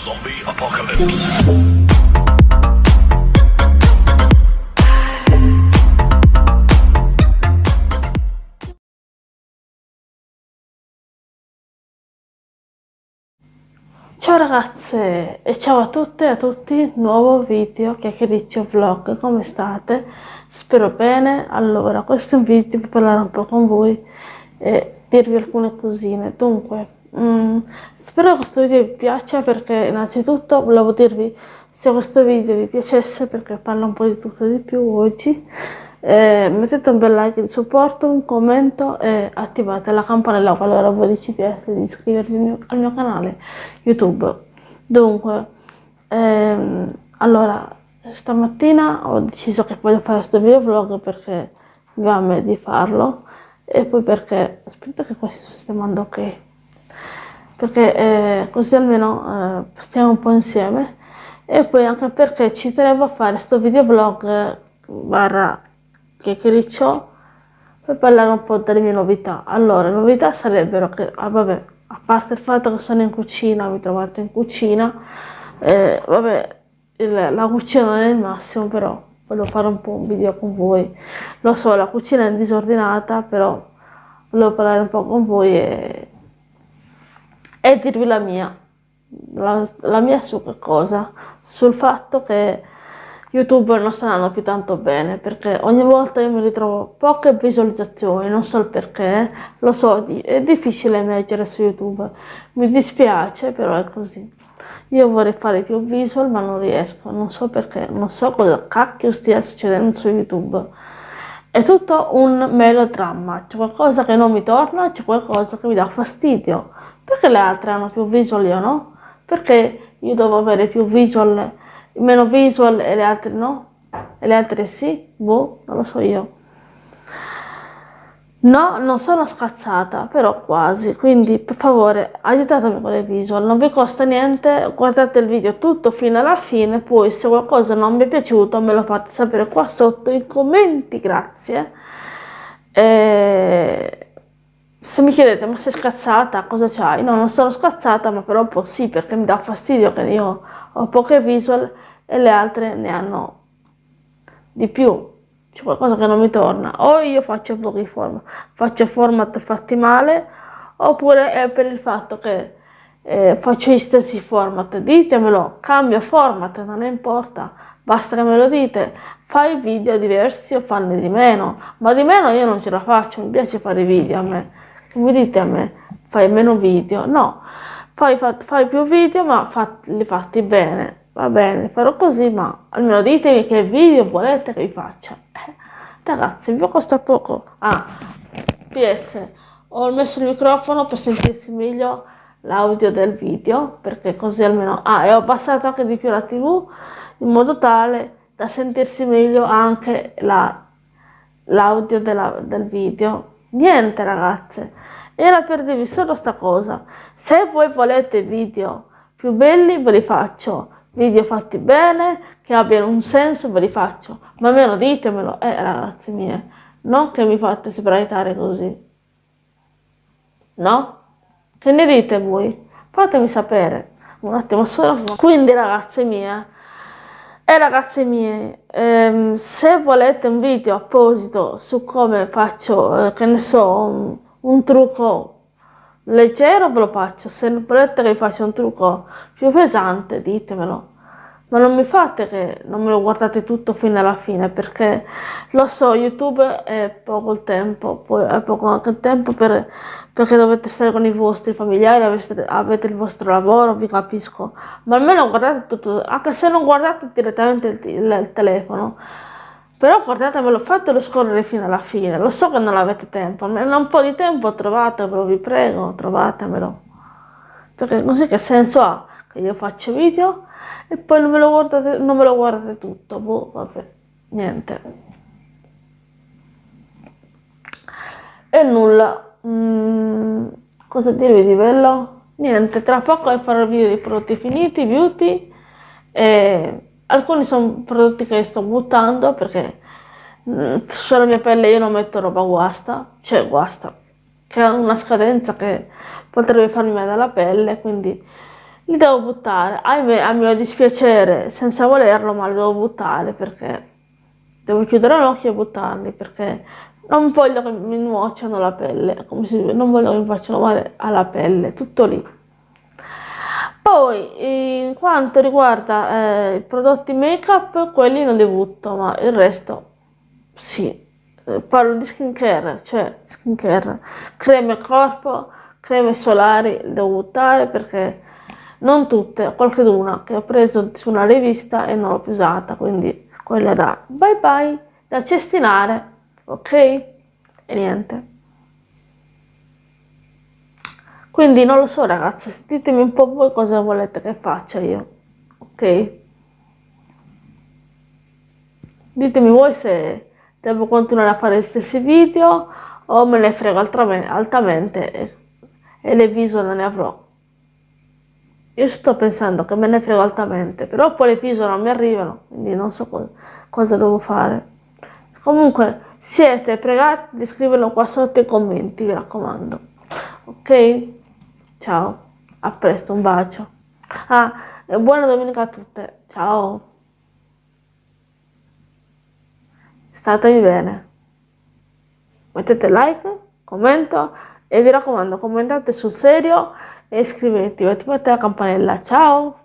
Zombie Apocalypse. Ciao ragazze e ciao a tutte e a tutti, nuovo video chiacchiericcio vlog, come state? Spero bene, allora questo è un video per parlare un po' con voi e dirvi alcune cosine, dunque mm, spero che questo video vi piaccia perché innanzitutto volevo dirvi se questo video vi piacesse perché parlo un po' di tutto e di più oggi eh, mettete un bel like di supporto, un commento e attivate la campanella qualora voi decidete di iscrivervi al mio, al mio canale YouTube. Dunque, ehm, allora, stamattina ho deciso che voglio fare questo video vlog perché mi va a me di farlo e poi perché, aspetta che qua si sto sistemando ok, perché eh, così almeno eh, stiamo un po' insieme e poi anche perché ci tenevo a fare questo video vlog eh, barra chiacchiericcio per parlare un po' delle mie novità. Allora, le novità sarebbero che, ah, vabbè, a parte il fatto che sono in cucina, mi trovate in cucina, eh, vabbè, il, la cucina non è il massimo, però volevo fare un po' un video con voi. Lo so, la cucina è disordinata, però volevo parlare un po' con voi e, e dirvi la mia. La, la mia su che cosa? Sul fatto che YouTube non sta andando più tanto bene perché ogni volta io mi ritrovo poche visualizzazioni, non so il perché, lo so, è difficile emergere su YouTube, mi dispiace però è così. Io vorrei fare più visual ma non riesco, non so perché, non so cosa cacchio stia succedendo su YouTube. È tutto un melodramma, c'è qualcosa che non mi torna, c'è qualcosa che mi dà fastidio. Perché le altre hanno più visual io no? Perché io devo avere più visual meno visual e le altre no? E le altre sì? Boh, non lo so io. No, non sono scazzata, però quasi, quindi per favore aiutatemi con le visual, non vi costa niente, guardate il video tutto fino alla fine, poi se qualcosa non mi è piaciuto me lo fate sapere qua sotto in commenti, grazie. E... Se mi chiedete ma sei scazzata, cosa c'hai? No, non sono scazzata, ma però un po' sì, perché mi dà fastidio che io ho poche visual e le altre ne hanno di più. C'è qualcosa che non mi torna. O io faccio pochi format, faccio format fatti male, oppure è per il fatto che eh, faccio gli stessi format. Ditemelo, cambio format, non importa. Basta che me lo dite, fai video diversi o fanne di meno, ma di meno io non ce la faccio, mi piace fare video a me. Mi dite a me, fai meno video? No, fai, fai più video ma li fatti bene va bene, farò così, ma almeno ditemi che video volete che vi faccia. Eh, ragazzi, vi costa poco. Ah, PS, ho messo il microfono per sentirsi meglio l'audio del video, perché così almeno... Ah, e ho abbassato anche di più la tv, in modo tale da sentirsi meglio anche l'audio del video. Niente, ragazze, era per dirvi solo sta cosa. Se voi volete video più belli, ve li faccio video fatti bene, che abbiano un senso, ve li faccio. Ma almeno ditemelo, eh ragazzi miei, non che mi fate sbraitare così. No? Che ne dite voi? Fatemi sapere. Un attimo solo. Quindi ragazze mie, e ragazze mie, ehm, se volete un video apposito su come faccio, eh, che ne so, un, un trucco leggero ve lo faccio, se volete che faccia un trucco più pesante ditemelo. Ma non mi fate che non me lo guardate tutto fino alla fine, perché lo so, YouTube è poco il tempo, poi è poco anche il tempo per, perché dovete stare con i vostri familiari, avete, avete, il vostro lavoro, vi capisco. Ma almeno guardate tutto, anche se non guardate direttamente il, il, il telefono, però guardatemelo, fatelo scorrere fino alla fine. Lo so che non avete tempo, almeno un po' di tempo trovatelo, vi prego, trovatemelo. Perché così che senso ha che io faccio video e poi non me lo guardate, non me lo guardate tutto. Boh, vabbè, niente. E nulla. Mm, cosa dirvi di bello? Niente, tra poco farò il video di prodotti finiti, beauty. E alcuni sono prodotti che sto buttando perché mm, sulla mia pelle io non metto roba guasta, cioè guasta, che ha una scadenza che potrebbe farmi male alla pelle, quindi li devo buttare. Ahimè, a mio dispiacere, senza volerlo, ma li devo buttare perché devo chiudere l'occhio e buttarli perché non voglio che mi nuociano la pelle, come si dice, non voglio che mi facciano male alla pelle, tutto lì. Poi, in quanto riguarda eh, i prodotti make up, quelli non li butto, ma il resto sì. Eh, parlo di skincare, cioè skincare, creme corpo, creme solari, devo buttare perché non tutte, qualcuna che ho preso su una rivista e non l'ho più usata, quindi quella da bye bye, da cestinare, ok? E niente. Quindi non lo so ragazzi, ditemi un po' voi cosa volete che faccia io, ok? Ditemi voi se devo continuare a fare gli stessi video o me ne frego altamente e, e le viso non ne avrò. Io sto pensando che me ne frego altamente, però poi le viso non mi arrivano, quindi non so cosa, cosa devo fare. Comunque siete pregati di scriverlo qua sotto i commenti, mi raccomando. Ok? Ciao, a presto, un bacio. Ah, buona domenica a tutte. Ciao. Statemi bene. Mettete like, commento e vi raccomando commentate sul serio e iscrivetevi, attivate la campanella. Ciao!